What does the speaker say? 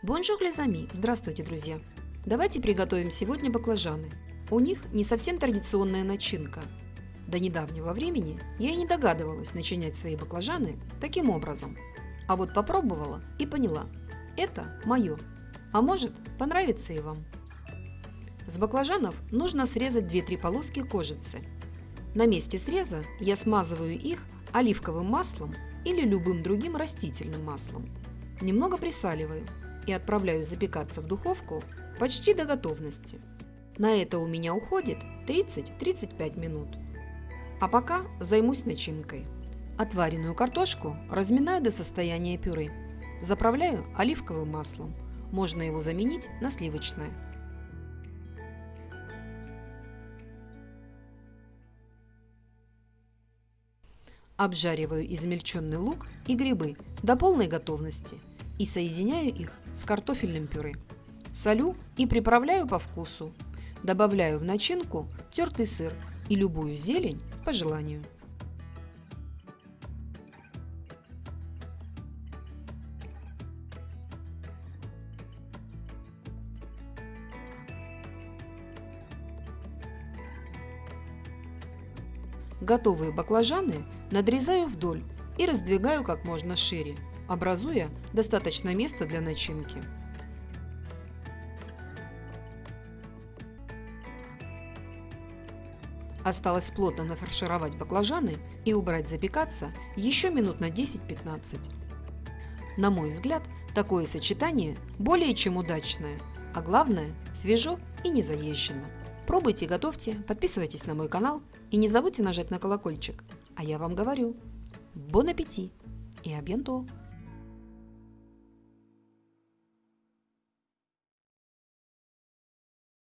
Bonjour les amis! Здравствуйте, друзья! Давайте приготовим сегодня баклажаны. У них не совсем традиционная начинка. До недавнего времени я и не догадывалась начинять свои баклажаны таким образом. А вот попробовала и поняла – это мое. А может, понравится и вам. С баклажанов нужно срезать 2-3 полоски кожицы. На месте среза я смазываю их оливковым маслом или любым другим растительным маслом. Немного присаливаю и отправляю запекаться в духовку почти до готовности. На это у меня уходит 30-35 минут. А пока займусь начинкой. Отваренную картошку разминаю до состояния пюре. Заправляю оливковым маслом. Можно его заменить на сливочное. Обжариваю измельченный лук и грибы до полной готовности и соединяю их с картофельным пюре. Солю и приправляю по вкусу. Добавляю в начинку тертый сыр и любую зелень по желанию. Готовые баклажаны надрезаю вдоль и раздвигаю как можно шире, образуя достаточно места для начинки. Осталось плотно нафаршировать баклажаны и убрать запекаться еще минут на 10-15. На мой взгляд, такое сочетание более чем удачное, а главное свежо и не заезжено. Пробуйте, готовьте, подписывайтесь на мой канал и не забудьте нажать на колокольчик. А я вам говорю, бон аппетит и абьянто!